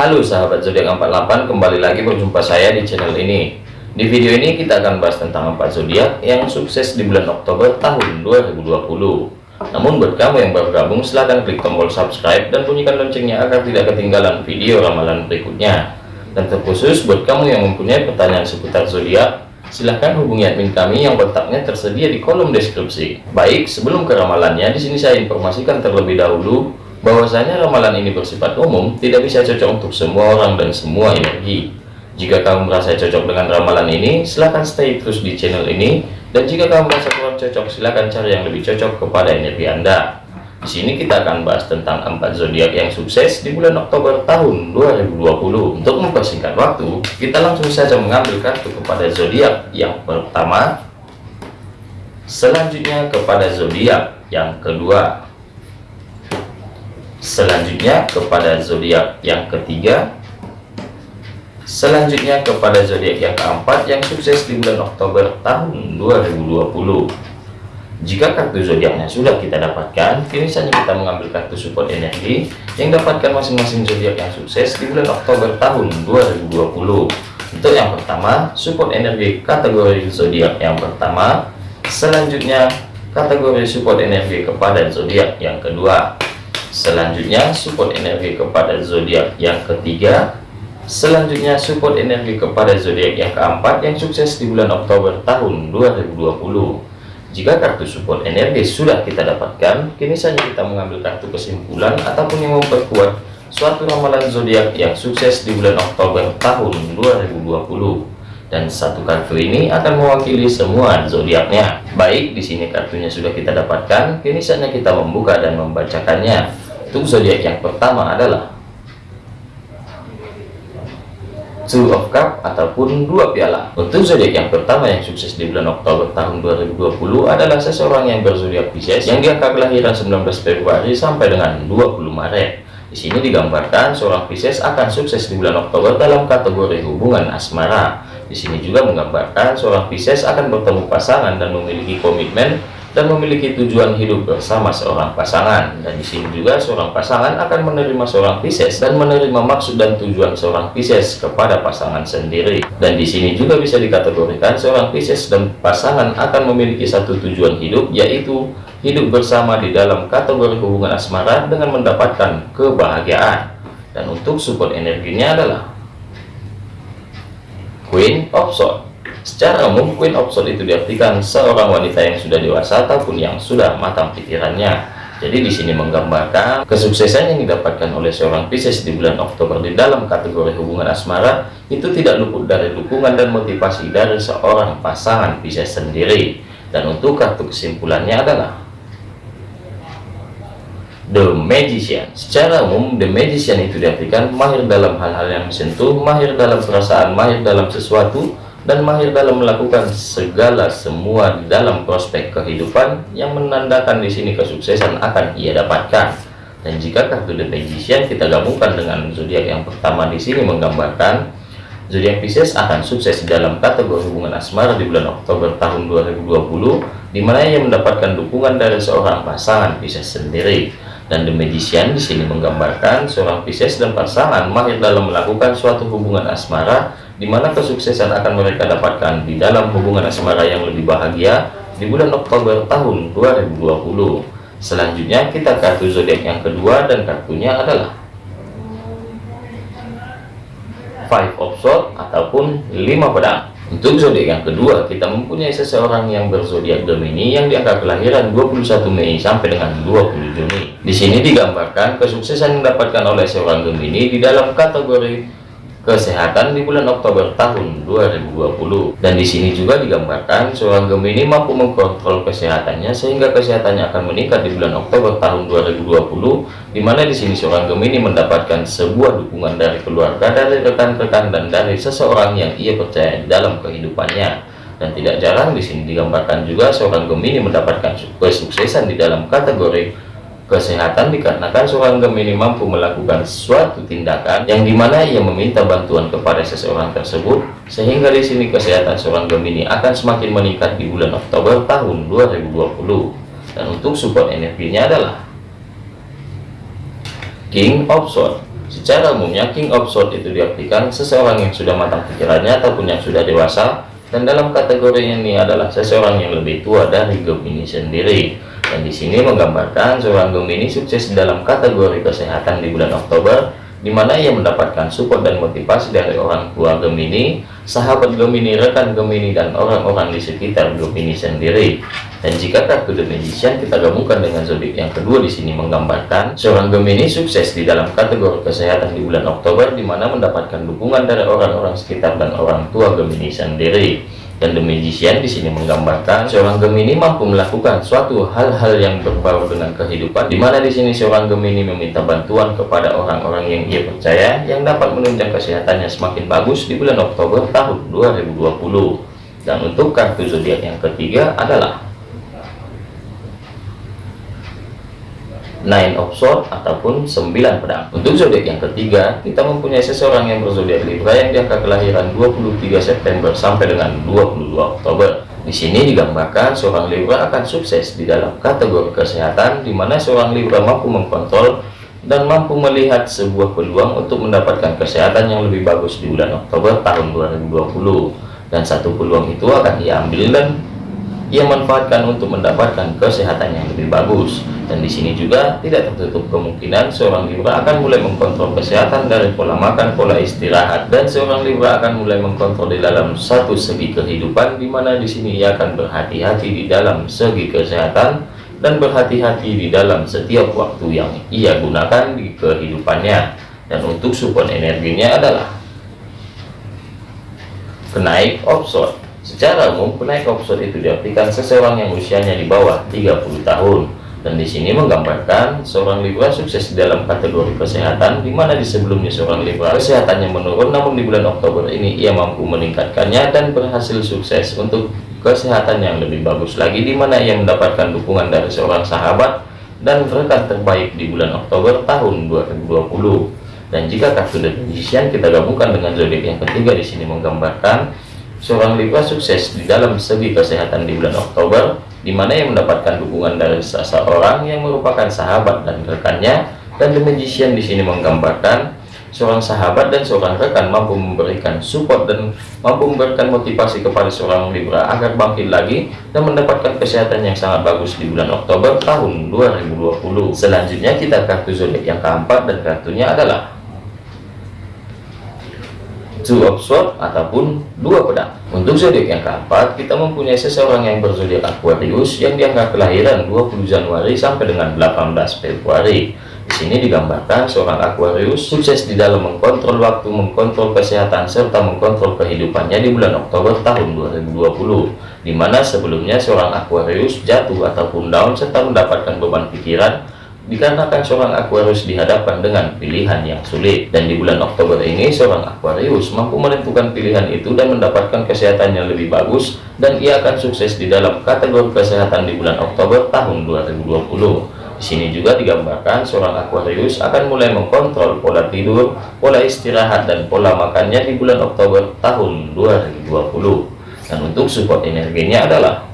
Halo sahabat zodiak 48 kembali lagi berjumpa saya di channel ini. Di video ini kita akan bahas tentang 4 zodiak yang sukses di bulan Oktober tahun 2020 namun buat kamu yang baru gabung silahkan klik tombol subscribe dan bunyikan loncengnya agar tidak ketinggalan video ramalan berikutnya. Dan terkhusus buat kamu yang mempunyai pertanyaan seputar zodiak silahkan hubungi admin kami yang letaknya tersedia di kolom deskripsi. Baik sebelum ke ramalannya di sini saya informasikan terlebih dahulu bahwasanya ramalan ini bersifat umum tidak bisa cocok untuk semua orang dan semua energi. Jika kamu merasa cocok dengan ramalan ini silahkan stay terus di channel ini. Dan jika kamu merasa kurang cocok silahkan cari yang lebih cocok kepada energi anda. Di sini kita akan bahas tentang empat zodiak yang sukses di bulan Oktober tahun 2020 untuk mempersingkat waktu kita langsung saja mengambil kartu kepada zodiak yang pertama. Selanjutnya kepada zodiak yang kedua selanjutnya kepada zodiak yang ketiga. Selanjutnya kepada zodiak yang keempat yang sukses di bulan Oktober tahun 2020 jika kartu zodiaknya sudah kita dapatkan kini saja kita mengambil kartu support energi yang dapatkan masing-masing zodiak yang sukses di bulan Oktober tahun 2020 untuk yang pertama support energi kategori zodiak yang pertama. Selanjutnya kategori support energi kepada zodiak yang kedua Selanjutnya support energi kepada zodiak yang ketiga. Selanjutnya support energi kepada zodiak yang keempat yang sukses di bulan Oktober tahun 2020. Jika kartu support energi sudah kita dapatkan, kini saja kita mengambil kartu kesimpulan ataupun yang memperkuat suatu ramalan zodiak yang sukses di bulan Oktober tahun 2020 dan satu kartu ini akan mewakili semua zodiaknya. Baik, di sini kartunya sudah kita dapatkan, kini saatnya kita membuka dan membacakannya. Untuk zodiak yang pertama adalah Two of Cup ataupun dua piala. Untuk zodiak yang pertama yang sukses di bulan Oktober tahun 2020 adalah seseorang yang berzodiak Pisces yang diangka kelahiran 19 Februari sampai dengan 20 Maret. Di sini digambarkan seorang Pisces akan sukses di bulan Oktober dalam kategori hubungan asmara. Di sini juga menggambarkan seorang Pisces akan bertemu pasangan dan memiliki komitmen dan memiliki tujuan hidup bersama seorang pasangan. Dan di sini juga seorang pasangan akan menerima seorang Pisces dan menerima maksud dan tujuan seorang Pisces kepada pasangan sendiri. Dan di sini juga bisa dikategorikan seorang Pisces dan pasangan akan memiliki satu tujuan hidup yaitu hidup bersama di dalam kategori hubungan asmara dengan mendapatkan kebahagiaan. Dan untuk support energinya adalah Queen of Swords Secara umum, Queen of Swords itu diartikan seorang wanita yang sudah dewasa ataupun yang sudah matang pikirannya. Jadi di sini menggambarkan kesuksesan yang didapatkan oleh seorang Pisces di bulan Oktober di dalam kategori hubungan asmara itu tidak luput dari dukungan dan motivasi dari seorang pasangan Pisces sendiri. Dan untuk kartu kesimpulannya adalah The Magician. Secara umum, The Magician itu diartikan mahir dalam hal-hal yang menyentuh, mahir dalam perasaan, mahir dalam sesuatu, dan mahir dalam melakukan segala semua di dalam prospek kehidupan yang menandakan di sini kesuksesan akan ia dapatkan. Dan jika kartu The Magician kita gabungkan dengan zodiak yang pertama di sini menggambarkan zodiak Pisces akan sukses dalam kategori hubungan asmara di bulan Oktober tahun 2020 di mana ia mendapatkan dukungan dari seorang pasangan Pisces sendiri. Dan The Magician di sini menggambarkan seorang Pisces dan pasangan mahir dalam melakukan suatu hubungan asmara di mana kesuksesan akan mereka dapatkan di dalam hubungan asmara yang lebih bahagia di bulan Oktober tahun 2020. Selanjutnya kita kartu zodiak yang kedua dan kartunya adalah Five of Swords ataupun lima pedang. Untuk zodiak yang kedua, kita mempunyai seseorang yang berzodiak Gemini yang diangka kelahiran 21 Mei sampai dengan 20 Juni. Di sini digambarkan kesuksesan yang didapatkan oleh seorang Gemini di dalam kategori kesehatan di bulan Oktober tahun 2020 dan di sini juga digambarkan seorang Gemini mampu mengkontrol kesehatannya sehingga kesehatannya akan meningkat di bulan Oktober tahun 2020 di mana di sini seorang Gemini mendapatkan sebuah dukungan dari keluarga dari rekan-rekan dan dari seseorang yang ia percaya dalam kehidupannya. Dan tidak jarang di sini digambarkan juga seorang Gemini mendapatkan kesuksesan di dalam kategori kesehatan dikarenakan seorang Gemini mampu melakukan suatu tindakan yang di mana ia meminta bantuan kepada seseorang tersebut sehingga di sini kesehatan seorang Gemini akan semakin meningkat di bulan Oktober tahun 2020 dan untuk support energinya adalah King of Swords Secara umumnya King of Swords itu diartikan seseorang yang sudah matang pikirannya ataupun yang sudah dewasa dan dalam kategori ini adalah seseorang yang lebih tua dari Gemini sendiri. Dan di sini menggambarkan seorang Gemini sukses dalam kategori kesehatan di bulan Oktober di mana ia mendapatkan support dan motivasi dari orang tua Gemini, sahabat Gemini, rekan Gemini, dan orang-orang di sekitar Gemini sendiri. Dan jika kartu The Magician kita gabungkan dengan zodiak yang kedua di sini menggambarkan seorang Gemini sukses di dalam kategori kesehatan di bulan Oktober, di mana mendapatkan dukungan dari orang-orang sekitar dan orang tua Gemini sendiri. Dan The Magician di sini menggambarkan seorang Gemini mampu melakukan suatu hal-hal yang berbau dengan kehidupan, di mana di sini seorang Gemini meminta bantuan kepada orang-orang yang ia percaya yang dapat menunjang kesehatannya semakin bagus di bulan Oktober tahun 2020. Dan untuk kartu zodiak yang ketiga adalah Nine of Swords ataupun sembilan pedang. Untuk zodiak yang ketiga, kita mempunyai seseorang yang berzodiak Libra yang diangka kelahiran 23 September sampai dengan 22 Oktober. Di sini digambarkan seorang Libra akan sukses di dalam kategori kesehatan, di mana seorang Libra mampu mengkontrol dan mampu melihat sebuah peluang untuk mendapatkan kesehatan yang lebih bagus di bulan Oktober tahun 2020. Dan satu peluang itu akan ia ambil dan ia manfaatkan untuk mendapatkan kesehatan yang lebih bagus. Dan di sini juga tidak tertutup kemungkinan seorang Libra akan mulai mengkontrol kesehatan dari pola makan, pola istirahat, dan seorang Libra akan mulai mengkontrol di dalam satu segi kehidupan, di mana di sini ia akan berhati-hati di dalam segi kesehatan dan berhati-hati di dalam setiap waktu yang ia gunakan di kehidupannya. Dan untuk support energinya adalah kenaik offshore. Secara umum, kenaik offshore itu diartikan seseorang yang usianya di bawah 30 tahun dan di sini menggambarkan seorang Libra sukses dalam kategori kesehatan di mana di sebelumnya seorang Libra kesehatannya menurun namun di bulan Oktober ini ia mampu meningkatkannya dan berhasil sukses untuk kesehatan yang lebih bagus lagi di mana ia mendapatkan dukungan dari seorang sahabat dan rekan terbaik di bulan Oktober tahun 2020 dan jika kartu The Magician kita gabungkan dengan zodiak yang ketiga di sini menggambarkan seorang Libra sukses di dalam segi kesehatan di bulan Oktober di mana yang mendapatkan dukungan dari seseorang yang merupakan sahabat dan rekannya. Dan The Magician di sini menggambarkan seorang sahabat dan seorang rekan mampu memberikan support dan mampu memberikan motivasi kepada seorang Libra agar bangkit lagi dan mendapatkan kesehatan yang sangat bagus di bulan Oktober tahun 2020 selanjutnya kita kartu zodiak yang keempat dan kartunya adalah two of sword ataupun dua pedang. Untuk zodiak yang keempat kita mempunyai seseorang yang berzodiak Aquarius yang dianggap kelahiran 20 Januari sampai dengan 18 Februari sini digambarkan seorang Aquarius sukses di dalam mengkontrol waktu mengkontrol kesehatan serta mengkontrol kehidupannya di bulan Oktober tahun 2020 di mana sebelumnya seorang Aquarius jatuh ataupun down serta mendapatkan beban pikiran dikarenakan seorang Aquarius dihadapkan dengan pilihan yang sulit. Dan di bulan Oktober ini seorang Aquarius mampu menentukan pilihan itu dan mendapatkan kesehatan yang lebih bagus dan ia akan sukses di dalam kategori kesehatan di bulan Oktober tahun 2020 di sini juga digambarkan seorang Aquarius akan mulai mengkontrol pola tidur pola istirahat dan pola makannya di bulan Oktober tahun 2020 dan untuk support energinya adalah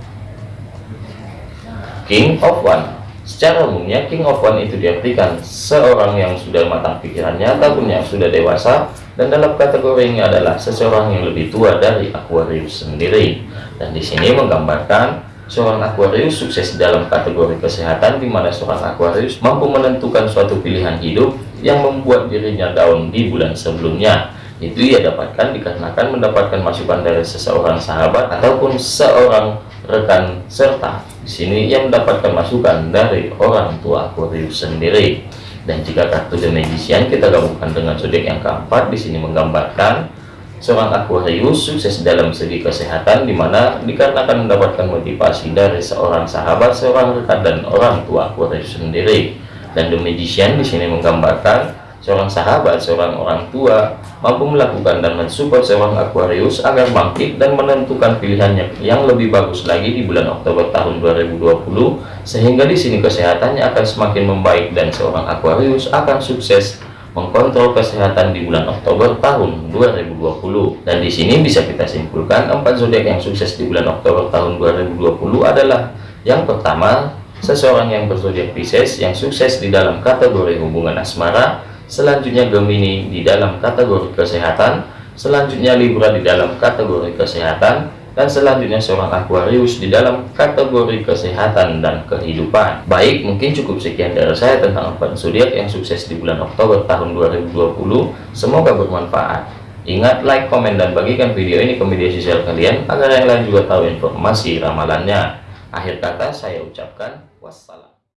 King of One Secara umumnya King of One itu diartikan seorang yang sudah matang pikirannya ataupun yang sudah dewasa dan dalam kategori ini adalah seseorang yang lebih tua dari Aquarius sendiri. Dan di sini menggambarkan seorang Aquarius sukses dalam kategori kesehatan di mana seorang Aquarius mampu menentukan suatu pilihan hidup yang membuat dirinya down di bulan sebelumnya. Itu ia dapatkan dikarenakan mendapatkan masukan dari seseorang sahabat ataupun seorang rekan serta di sini ia mendapatkan masukan dari orang tua Aquarius sendiri dan jika kartu The Magician kita gabungkan dengan zodiak yang keempat di sini menggambarkan seorang Aquarius sukses dalam segi kesehatan di mana dikarenakan mendapatkan motivasi dari seorang sahabat seorang rekan dan orang tua Aquarius sendiri. Dan The Magician di sini menggambarkan seorang sahabat, seorang orang tua mampu melakukan dan mensupport seorang Aquarius agar bangkit dan menentukan pilihannya yang lebih bagus lagi di bulan Oktober tahun 2020 sehingga di sini kesehatannya akan semakin membaik dan seorang Aquarius akan sukses mengkontrol kesehatan di bulan Oktober tahun 2020 dan di sini bisa kita simpulkan empat zodiak yang sukses di bulan Oktober tahun 2020 adalah yang pertama seseorang yang berzodiak Pisces yang sukses di dalam kategori hubungan asmara selanjutnya Gemini di dalam kategori kesehatan, selanjutnya Libra di dalam kategori kesehatan, dan selanjutnya seorang Aquarius di dalam kategori kesehatan dan kehidupan. Baik, mungkin cukup sekian dari saya tentang empat zodiak yang sukses di bulan Oktober tahun 2020. Semoga bermanfaat. Ingat like, komen, dan bagikan video ini ke media sosial kalian agar yang lain juga tahu informasi ramalannya. Akhir kata saya ucapkan wassalam.